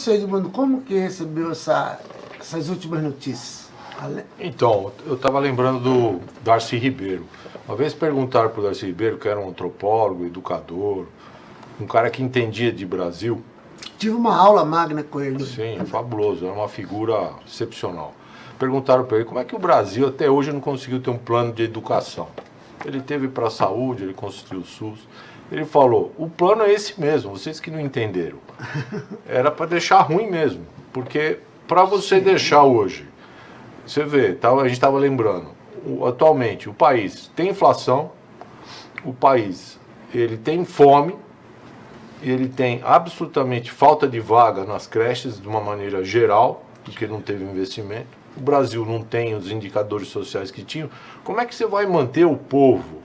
Você, Edmundo, como que recebeu essa, essas últimas notícias? Então, eu estava lembrando do Darcy Ribeiro. Uma vez perguntaram para o Darcy Ribeiro, que era um antropólogo, educador, um cara que entendia de Brasil. Tive uma aula magna com ele. Sim, fabuloso, era uma figura excepcional. Perguntaram para ele como é que o Brasil até hoje não conseguiu ter um plano de educação. Ele teve para a saúde, ele construiu o SUS. Ele falou, o plano é esse mesmo, vocês que não entenderam. Era para deixar ruim mesmo, porque para você Sim. deixar hoje, você vê, tá, a gente estava lembrando, atualmente o país tem inflação, o país ele tem fome, ele tem absolutamente falta de vaga nas creches de uma maneira geral, porque não teve investimento. O Brasil não tem os indicadores sociais que tinham. Como é que você vai manter o povo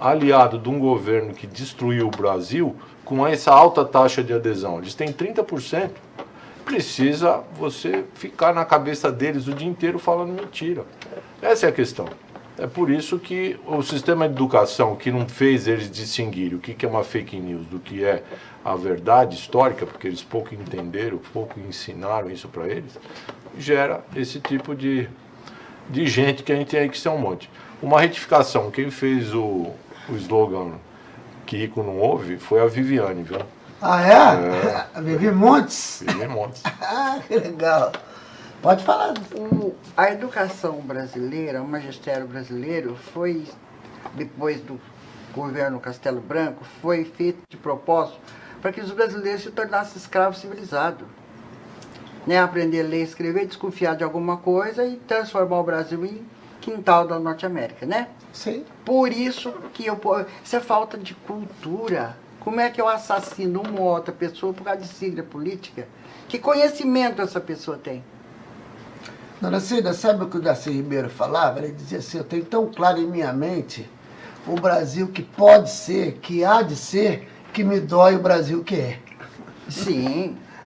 aliado de um governo que destruiu o Brasil com essa alta taxa de adesão. Eles têm 30%. Precisa você ficar na cabeça deles o dia inteiro falando mentira. Essa é a questão. É por isso que o sistema de educação que não fez eles distinguirem o que é uma fake news do que é a verdade histórica, porque eles pouco entenderam, pouco ensinaram isso para eles, gera esse tipo de, de gente que a gente tem aí que ser um monte. Uma retificação, quem fez o, o slogan que rico não ouve foi a Viviane, viu? Ah, é? é. A Vivi Montes? Vivi Montes. ah, que legal. Pode falar. O, a educação brasileira, o magistério brasileiro, foi, depois do governo Castelo Branco, foi feito de propósito para que os brasileiros se tornassem escravos civilizados. Né? Aprender a ler escrever, desconfiar de alguma coisa e transformar o Brasil em quintal da Norte América, né? Sim. Por isso que eu... Isso é falta de cultura. Como é que eu assassino uma ou outra pessoa por causa de sigla política? Que conhecimento essa pessoa tem? Dona Cida, sabe o que o Darcy Ribeiro falava? Ele dizia assim, eu tenho tão claro em minha mente o Brasil que pode ser, que há de ser, que me dói o Brasil que é. Sim,